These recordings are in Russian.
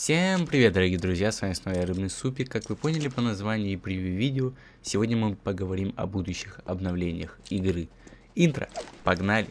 Всем привет, дорогие друзья, с вами снова я Рыбный Супик. Как вы поняли по названию и превью видео, сегодня мы поговорим о будущих обновлениях игры. Интро, погнали!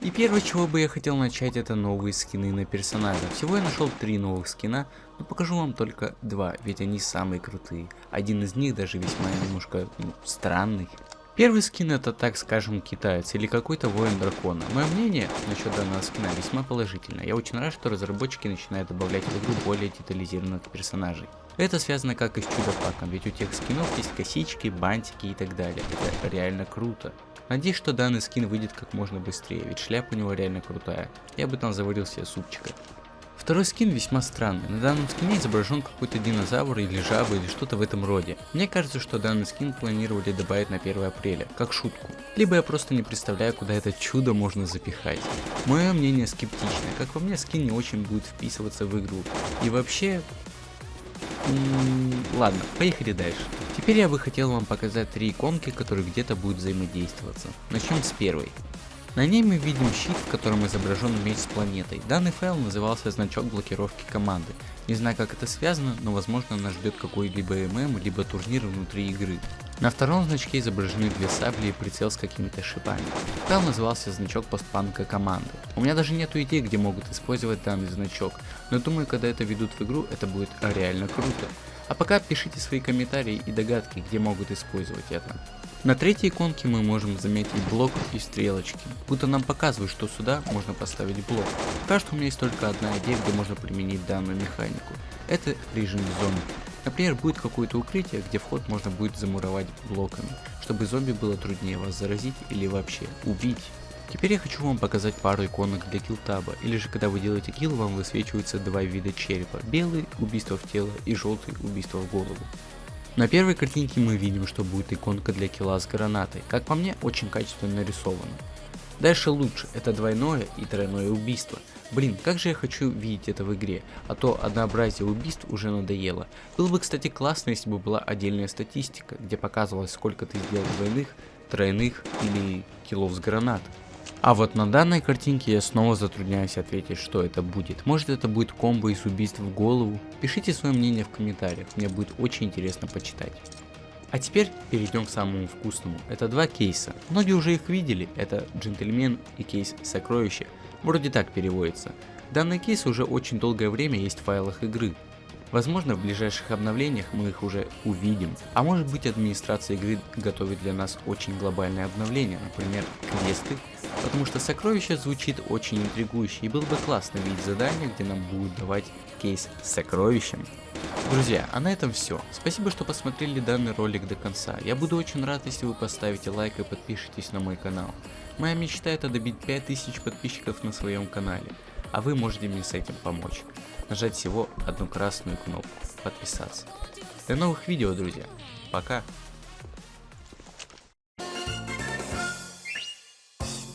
И первое, чего бы я хотел начать, это новые скины на персонажа. Всего я нашел три новых скина, но покажу вам только два, ведь они самые крутые. Один из них даже весьма немножко ну, странный. Первый скин это, так скажем, китаец или какой-то воин дракона. Мое мнение насчет данного скина весьма положительное. Я очень рад, что разработчики начинают добавлять в игру более детализированных персонажей. Это связано как и с чудо-паком, ведь у тех скинов есть косички, бантики и так далее. Это реально круто. Надеюсь, что данный скин выйдет как можно быстрее, ведь шляпа у него реально крутая. Я бы там заварил себе супчика. Второй скин весьма странный. На данном скине изображен какой-то динозавр или жаба или что-то в этом роде. Мне кажется, что данный скин планировали добавить на 1 апреля, как шутку. Либо я просто не представляю, куда это чудо можно запихать. Мое мнение скептичное. Как по мне, скин не очень будет вписываться в игру. И вообще, ладно, поехали дальше. Теперь я бы хотел вам показать три иконки, которые где-то будут взаимодействоваться. Начнем с первой. На ней мы видим щит, в котором изображен меч с планетой. Данный файл назывался значок блокировки команды. Не знаю как это связано, но возможно нас ждет какой-либо ММ, либо турнир внутри игры. На втором значке изображены две сабли и прицел с какими-то шипами. Файл назывался значок постпанка команды. У меня даже нету идей, где могут использовать данный значок, но думаю, когда это ведут в игру, это будет реально круто. А пока пишите свои комментарии и догадки, где могут использовать это. На третьей иконке мы можем заметить блок и стрелочки, будто нам показывают, что сюда можно поставить блок. Пока что у меня есть только одна идея, где можно применить данную механику. Это режим зомби. Например, будет какое-то укрытие, где вход можно будет замуровать блоками, чтобы зомби было труднее вас заразить или вообще убить. Теперь я хочу вам показать пару иконок для килтаба, или же когда вы делаете килл, вам высвечиваются два вида черепа, белый – убийство в тело и желтый – убийство в голову. На первой картинке мы видим, что будет иконка для килла с гранатой, как по мне очень качественно нарисовано. Дальше лучше, это двойное и тройное убийство. Блин, как же я хочу видеть это в игре, а то однообразие убийств уже надоело. Было бы, кстати, классно, если бы была отдельная статистика, где показывалось, сколько ты сделал двойных, тройных или киллов с гранат. А вот на данной картинке я снова затрудняюсь ответить, что это будет. Может это будет комбо из убийств в голову? Пишите свое мнение в комментариях, мне будет очень интересно почитать. А теперь перейдем к самому вкусному. Это два кейса. Многие уже их видели. Это джентльмен и кейс сокровища. Вроде так переводится. Данный кейс уже очень долгое время есть в файлах игры. Возможно, в ближайших обновлениях мы их уже увидим. А может быть администрация игры готовит для нас очень глобальное обновление, например, квесты. Потому что сокровище звучит очень интригующе и было бы классно видеть задание, где нам будут давать кейс с сокровищем. Друзья, а на этом все. Спасибо, что посмотрели данный ролик до конца. Я буду очень рад, если вы поставите лайк и подпишитесь на мой канал. Моя мечта это добить 5000 подписчиков на своем канале, а вы можете мне с этим помочь нажать всего одну красную кнопку подписаться. До новых видео, друзья. Пока.